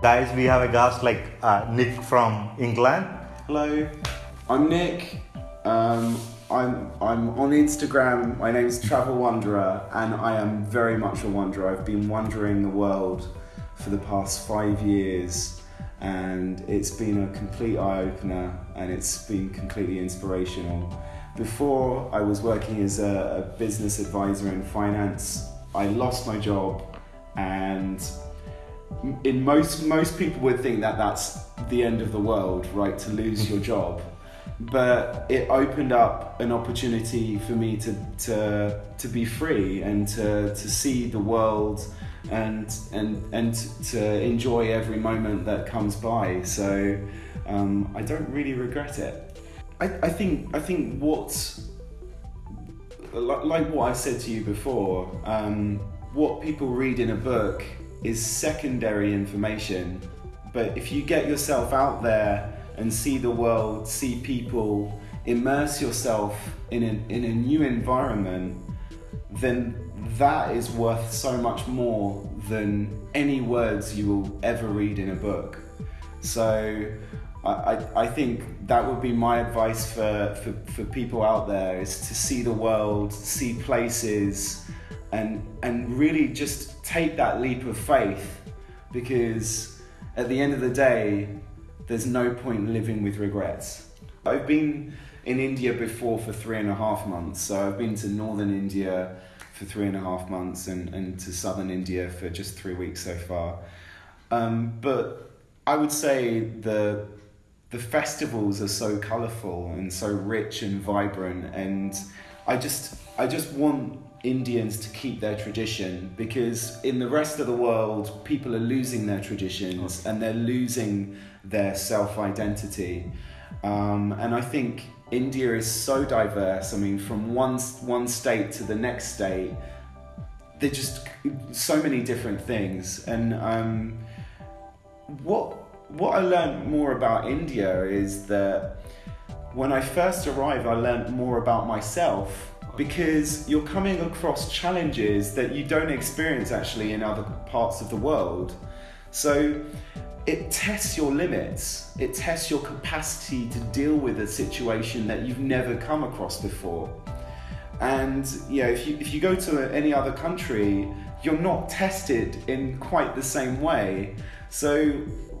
Guys, we have a guest like uh, Nick from England. Hello, I'm Nick. Um, I'm I'm on Instagram. My name's Travel Wanderer, and I am very much a wanderer. I've been wandering the world for the past five years, and it's been a complete eye opener, and it's been completely inspirational. Before I was working as a, a business advisor in finance, I lost my job, and in most most people would think that that's the end of the world, right? To lose your job, but it opened up an opportunity for me to to to be free and to to see the world and and and to enjoy every moment that comes by. So um, I don't really regret it. I, I think I think what like what I said to you before, um, what people read in a book is secondary information. But if you get yourself out there and see the world, see people, immerse yourself in a, in a new environment, then that is worth so much more than any words you will ever read in a book. So I, I, I think that would be my advice for, for, for people out there is to see the world, see places, and and really just take that leap of faith because at the end of the day there's no point living with regrets. I've been in india before for three and a half months. So i've been to northern india for three and a half months and, and to southern india for just three weeks so far. Um, but i would say the the festivals are so colorful and so rich and vibrant and i just i just want Indians to keep their tradition because in the rest of the world, people are losing their traditions and they're losing their self identity. Um, and I think India is so diverse. I mean, from one one state to the next state, they're just so many different things. And um, what what I learned more about India is that when I first arrived, I learned more about myself because you're coming across challenges that you don't experience actually in other parts of the world. So it tests your limits, it tests your capacity to deal with a situation that you've never come across before. And yeah, if you, if you go to any other country, you're not tested in quite the same way. So,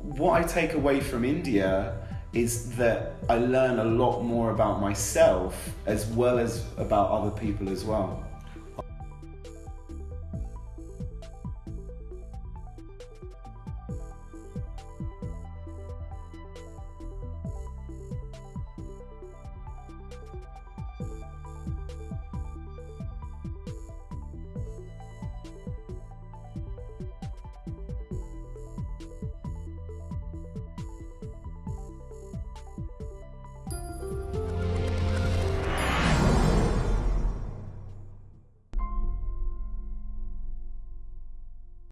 what I take away from India is that I learn a lot more about myself as well as about other people as well.